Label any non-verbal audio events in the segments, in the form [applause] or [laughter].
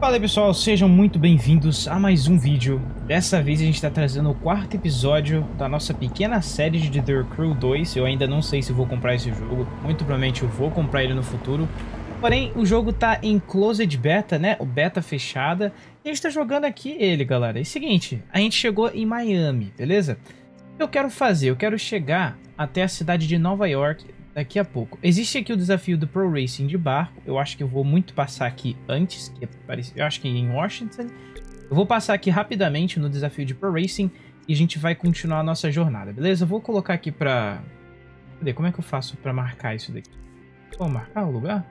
Fala aí pessoal, sejam muito bem-vindos a mais um vídeo. Dessa vez a gente está trazendo o quarto episódio da nossa pequena série de The Crew 2. Eu ainda não sei se vou comprar esse jogo, muito provavelmente eu vou comprar ele no futuro. Porém, o jogo tá em Closed Beta, né? O beta fechada. E a gente tá jogando aqui ele, galera. É o seguinte, a gente chegou em Miami, beleza? Eu quero fazer? Eu quero chegar até a cidade de Nova York daqui a pouco. Existe aqui o desafio do Pro Racing de barco. Eu acho que eu vou muito passar aqui antes, que é eu acho que em Washington. Eu vou passar aqui rapidamente no desafio de Pro Racing e a gente vai continuar a nossa jornada, beleza? Eu vou colocar aqui pra... Cadê? Como é que eu faço pra marcar isso daqui? Vou marcar o lugar?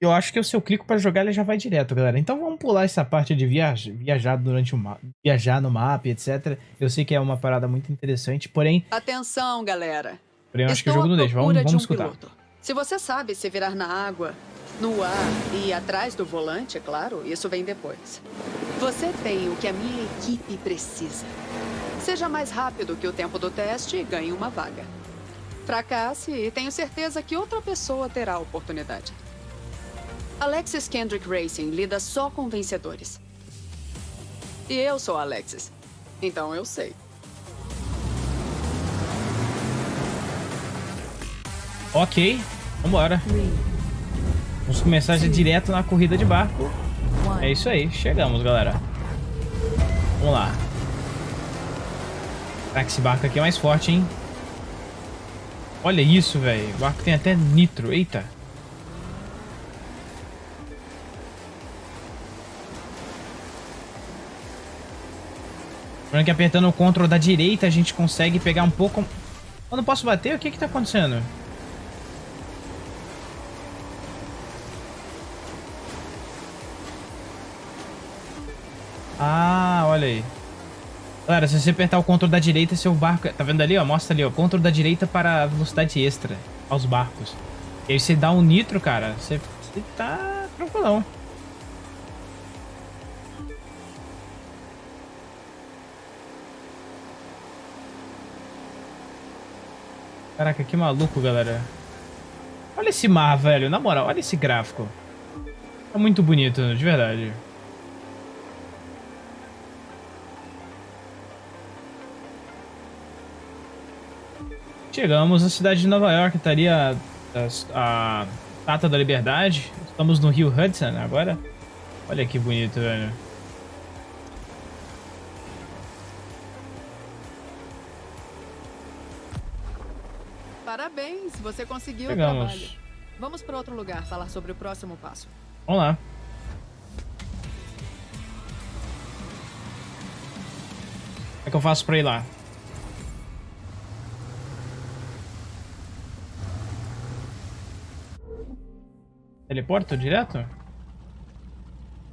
Eu acho que se eu clico para jogar, ele já vai direto, galera. Então vamos pular essa parte de viajar, viajar durante o mapa, viajar no mapa, etc. Eu sei que é uma parada muito interessante, porém... Atenção, galera. Porém, eu acho que o jogo não deixa. Vamos, vamos um escutar. Piloto. Se você sabe se virar na água, no ar e atrás do volante, é claro, isso vem depois. Você tem o que a minha equipe precisa. Seja mais rápido que o tempo do teste e ganhe uma vaga. Fracasse e tenho certeza que outra pessoa terá a oportunidade. Alexis Kendrick Racing lida só com vencedores. E eu sou Alexis. Então eu sei. Ok, vambora. Vamos começar já direto na corrida de barco. É isso aí, chegamos, galera. Vamos lá. Caraca, esse barco aqui é mais forte, hein? Olha isso, velho. O barco tem até nitro. Eita. Lembrando que apertando o Ctrl da direita a gente consegue pegar um pouco... Eu não posso bater? O que que tá acontecendo? Ah, olha aí. Galera, se você apertar o Ctrl da direita, seu barco... Tá vendo ali, ó? Mostra ali, ó. Ctrl da direita para velocidade extra aos barcos. E aí você dá um nitro, cara. Você, você tá tranquilão. Caraca, que maluco, galera. Olha esse mar, velho. Na moral, olha esse gráfico. Tá muito bonito, de verdade. Chegamos na cidade de Nova York, estaria a, a Tata da Liberdade. Estamos no Rio Hudson agora. Olha que bonito, velho. Parabéns, você conseguiu Chegamos. o trabalho. Vamos para outro lugar falar sobre o próximo passo. Vamos lá. Como é que eu faço para ir lá? Teleporto direto?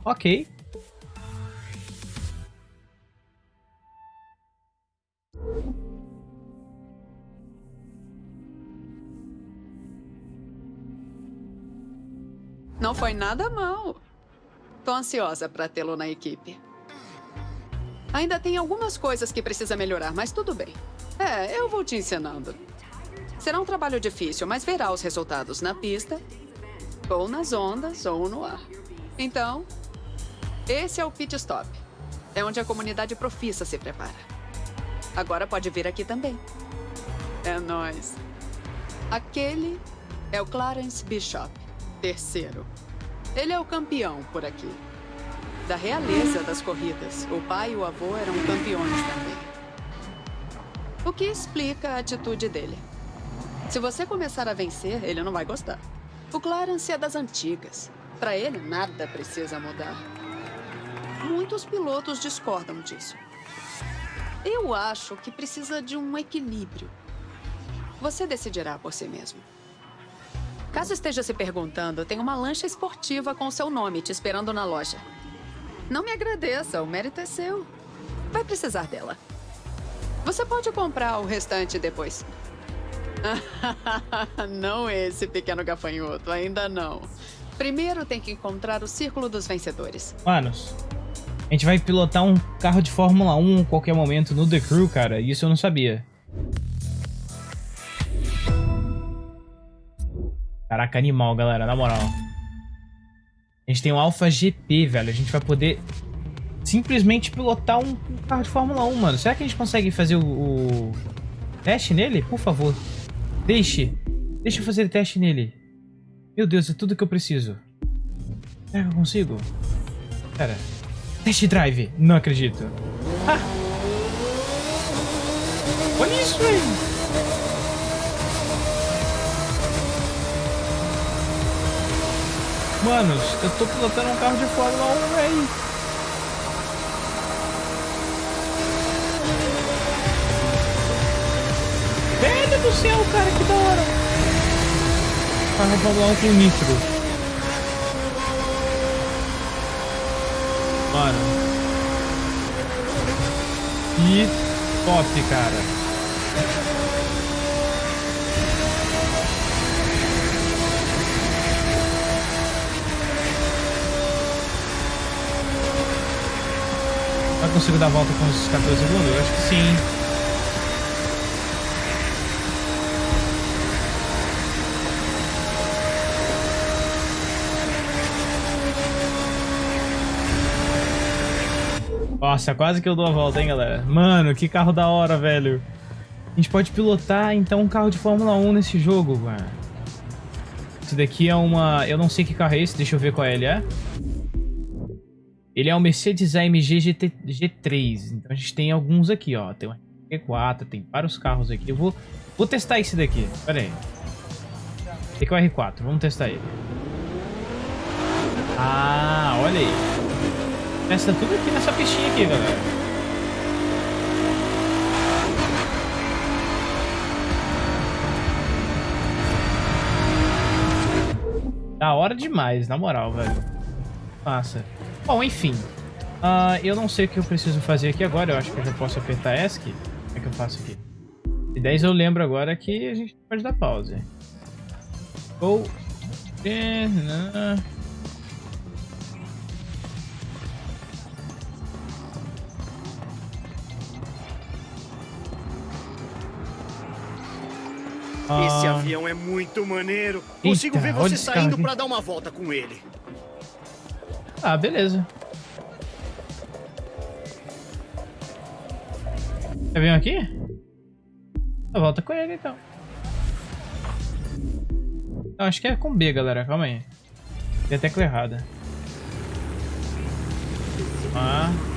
Ok. Foi nada mal. Tô ansiosa para tê-lo na equipe. Ainda tem algumas coisas que precisa melhorar, mas tudo bem. É, eu vou te ensinando. Será um trabalho difícil, mas verá os resultados na pista, ou nas ondas, ou no ar. Então, esse é o pit stop. É onde a comunidade profissa se prepara. Agora pode vir aqui também. É nós. Aquele é o Clarence Bishop terceiro. Ele é o campeão por aqui. Da realeza das corridas. O pai e o avô eram campeões também. O que explica a atitude dele. Se você começar a vencer, ele não vai gostar. O Clarence é das antigas. Para ele, nada precisa mudar. Muitos pilotos discordam disso. Eu acho que precisa de um equilíbrio. Você decidirá por si mesmo. Caso esteja se perguntando, tem uma lancha esportiva com seu nome te esperando na loja. Não me agradeça, o mérito é seu. Vai precisar dela. Você pode comprar o restante depois. [laughs] não esse pequeno gafanhoto, ainda não. Primeiro tem que encontrar o círculo dos vencedores. Manos, a gente vai pilotar um carro de Fórmula 1 a qualquer momento no The Crew, cara. Isso eu não sabia. Caraca, animal, galera, na moral. A gente tem um Alpha GP, velho. A gente vai poder simplesmente pilotar um, carro de Fórmula 1, mano. Será que a gente consegue fazer o, o teste nele? Por favor. Deixe. Deixa eu fazer teste nele. Meu Deus, é tudo que eu preciso. Será que eu consigo? Pera. Test drive. Não acredito. Ah! Olha isso, velho. Manos, eu tô pilotando um carro de Fórmula 1, velho. Velho do céu, cara, que da hora. Carro de Fórmula 1 com nitro. Mano. Que top, cara. Consigo dar a volta com os 14 segundos? Eu acho que sim. Nossa, quase que eu dou a volta, hein, galera? Mano, que carro da hora, velho. A gente pode pilotar, então, um carro de Fórmula 1 nesse jogo, mano. Esse daqui é uma... Eu não sei que carro é esse, deixa eu ver qual é ele é. Ele é um Mercedes AMG GT, G3. Então a gente tem alguns aqui, ó. Tem um R4, tem vários carros aqui. Eu vou, vou testar esse daqui. Pera aí. Esse aqui é o R4. Vamos testar ele. Ah, olha aí. Testa tudo aqui nessa pistinha aqui, galera. Da hora demais, na moral, velho. Massa. Bom, enfim. Uh, eu não sei o que eu preciso fazer aqui agora. Eu acho que eu já posso apertar ESC. Como é que eu faço aqui? E 10 eu lembro agora que a gente pode dar pause. Ou... Esse ah. avião é muito maneiro. Consigo Eita, ver você saindo para dar uma volta com ele. Ah, beleza. Quer vir aqui? Volta com ele, então. Não, acho que é com B, galera. Calma aí. Tem a tecla errada. Ah.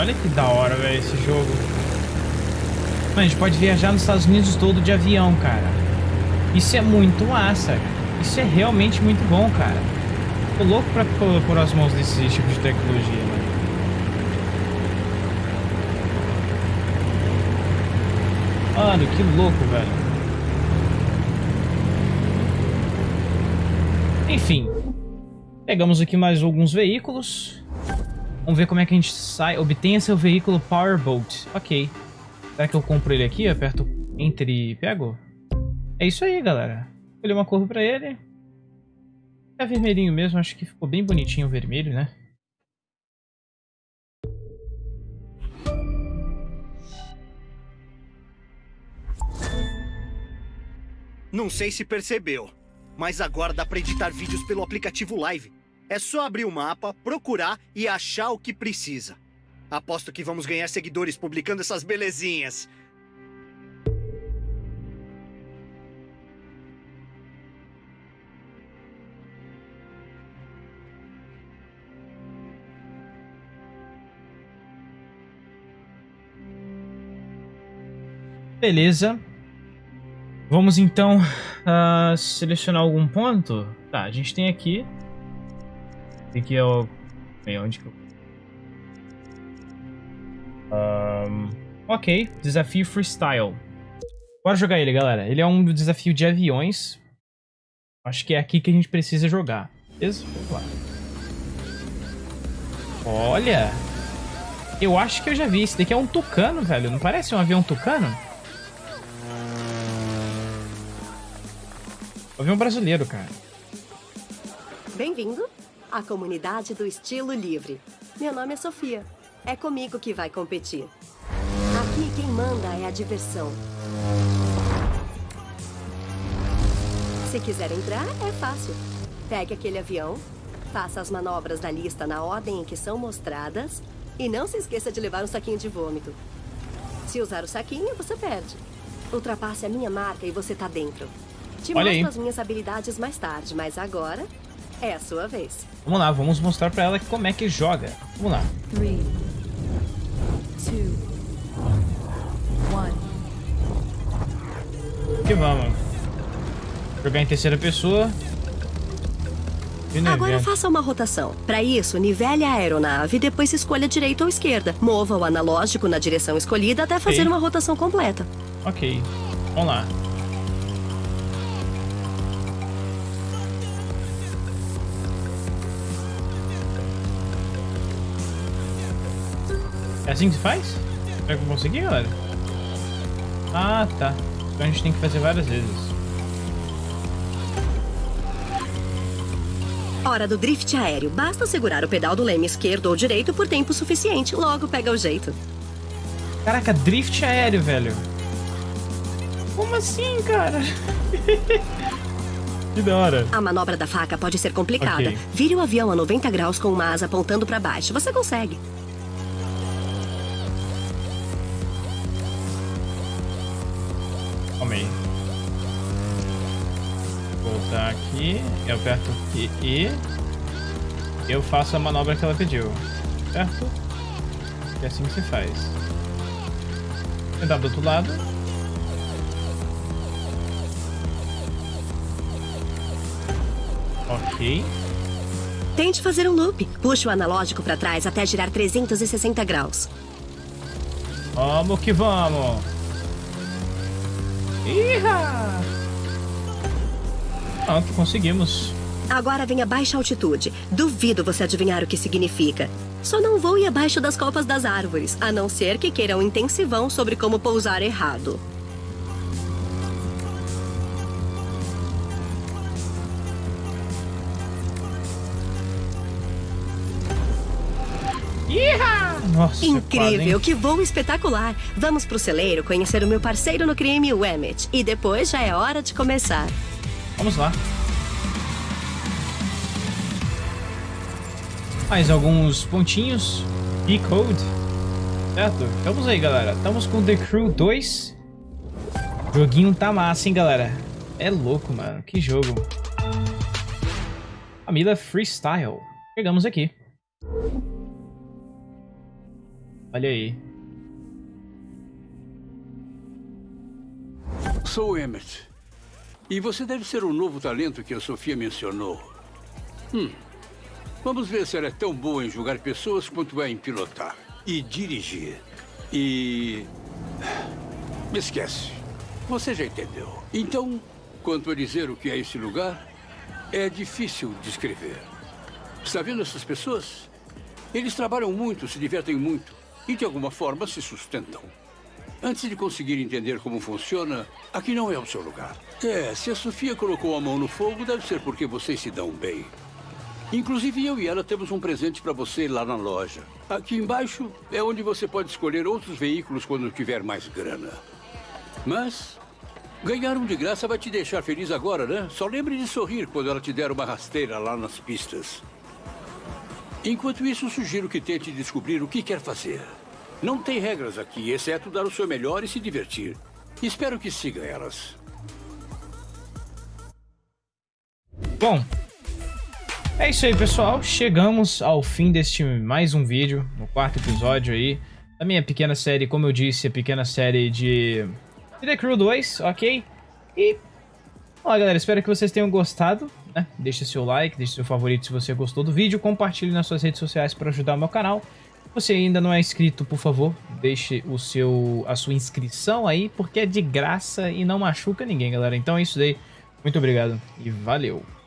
Olha que da hora, velho, esse jogo. Mano, a gente pode viajar nos Estados Unidos todo de avião, cara. Isso é muito massa. Isso é realmente muito bom, cara. Tô louco pra pôr as mãos desse tipo de tecnologia, mano. Mano, que louco, velho. Enfim. Pegamos aqui mais alguns veículos. Vamos ver como é que a gente sai. Obtenha seu veículo Powerboat. Ok. Será que eu compro ele aqui? Aperto Enter e pego? É isso aí, galera. Escolhi uma cor pra ele. É vermelhinho mesmo. Acho que ficou bem bonitinho o vermelho, né? Não sei se percebeu, mas agora dá pra editar vídeos pelo aplicativo Live. É só abrir o mapa, procurar e achar o que precisa. Aposto que vamos ganhar seguidores publicando essas belezinhas. Beleza. Vamos então uh, selecionar algum ponto. Tá, a gente tem aqui Aqui é o... Onde que eu... Um, ok, desafio freestyle. Bora jogar ele, galera. Ele é um desafio de aviões. Acho que é aqui que a gente precisa jogar. Beleza? Vamos lá. Olha! Eu acho que eu já vi. Esse daqui é um tucano, velho. Não parece um avião tucano? Um avião brasileiro, cara. Bem-vindo. A comunidade do estilo livre. Meu nome é Sofia. É comigo que vai competir. Aqui quem manda é a diversão. Se quiser entrar, é fácil. Pegue aquele avião, faça as manobras da lista na ordem em que são mostradas e não se esqueça de levar um saquinho de vômito. Se usar o saquinho, você perde. Ultrapasse a minha marca e você tá dentro. Te Olha mostro aí. as minhas habilidades mais tarde, mas agora é a sua vez. Vamos lá, vamos mostrar pra ela como é que joga. Vamos lá. Three, two, one. Que vamos. Jogar em terceira pessoa. Agora faça uma rotação. Para isso, nivele a aeronave e depois escolha direita ou esquerda. Mova o analógico na direção escolhida até fazer Ok. uma rotação completa. Ok. Vamos lá. É assim que se faz? Será que eu consegui, galera? Ah, tá. Então a gente tem que fazer várias vezes. Hora do drift aéreo. Basta segurar o pedal do leme esquerdo ou direito por tempo suficiente. Logo pega o jeito. Caraca, drift aéreo, velho. Como assim, cara? [laughs] que da hora. A manobra da faca pode ser complicada. Ok. Vire o avião a 90 graus com uma asa apontando para baixo. Você consegue. Voltar aqui. Eu aperto aqui e eu faço a manobra que ela pediu. Certo? E assim que se faz. Tentar do outro lado. Ok. Tente fazer um loop. Puxe o analógico para trás até girar 360 graus. Vamos que vamos! Iha! Pronto, conseguimos. Agora vem a baixa altitude. Duvido você adivinhar o que significa. Só não voe abaixo das copas das árvores, a não ser que queira um intensivão sobre como pousar errado. Nossa, Incrível, quase, que voo espetacular! Vamos pro celeiro conhecer o meu parceiro no crime, o Emmett. E depois já é hora de começar. Vamos lá. Mais alguns pontinhos. E-Code. Certo? Vamos aí, galera. Estamos com The Crew 2. O joguinho tá massa, hein, galera? É louco, mano. Que jogo. Família Freestyle. Chegamos aqui. Olha aí. Sou o Emmett. E você deve ser o novo talento que a Sofia mencionou. Hum. Vamos ver se ela é tão boa em julgar pessoas quanto é em pilotar. E dirigir. E. [sighs] Me esquece. Você já entendeu. Então, quanto a dizer o que é esse lugar, é difícil descrever. Está vendo essas pessoas? Eles trabalham muito, se divertem muito e, de alguma forma, se sustentam. Antes de conseguir entender como funciona, aqui não é o seu lugar. É, se a Sofia colocou a mão no fogo, deve ser porque vocês se dão bem. Inclusive, eu e ela temos um presente para você lá na loja. Aqui embaixo é onde você pode escolher outros veículos quando tiver mais grana. Mas ganhar um de graça vai te deixar feliz agora, né? Só lembre de sorrir quando ela te der uma rasteira lá nas pistas. Enquanto isso, sugiro que tente descobrir o que quer fazer. Não tem regras aqui, exceto dar o seu melhor e se divertir. Espero que siga elas. Bom, é isso aí, pessoal. Chegamos ao fim deste mais um vídeo, no quarto episódio aí, da minha pequena série, como eu disse, a pequena série de The Crew 2, ok? E, ó, galera, espero que vocês tenham gostado, né? Deixe seu like, deixe seu favorito se você gostou do vídeo, compartilhe nas suas redes sociais para ajudar o meu canal. Você ainda não é inscrito, por favor, deixe o seu, a sua inscrição aí, porque é de graça e não machuca ninguém, galera. Então é isso daí. Muito obrigado e valeu!